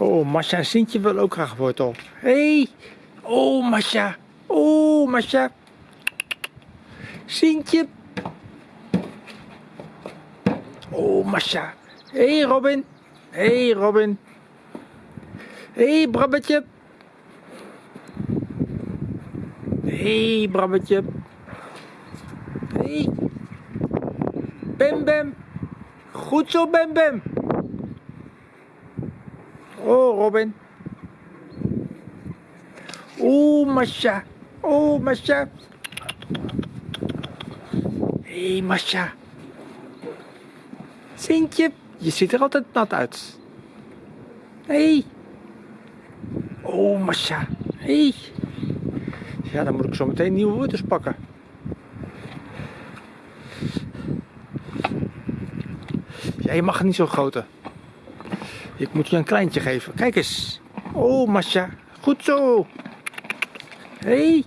Oh, Masha en Sintje wil ook graag wortel. Hé! Hey. Oh, Masha. Oh, Masha. Sintje. Oh, Masha. Hé, hey, Robin. Hé, hey, Robin. Hé, hey, Brabbetje. Hé, hey, Brabbetje. Hé. Hey. Bem, Bem. Goed zo, Bem, Bem. Oh, Robin. Oh, Masha. Oh, Masha. Hé, hey, Masha. Sintje, je ziet er altijd nat uit. Hé. Hey. Oh, Masha. Hé. Hey. Ja, dan moet ik zo meteen nieuwe wortels pakken. Ja, je mag niet zo grote. Ik moet je een kleintje geven. Kijk eens. Oh, Masha. Goed zo. Hé. Hey.